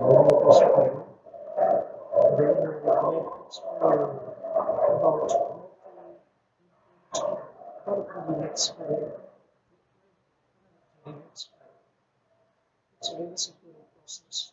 It's a very simple process.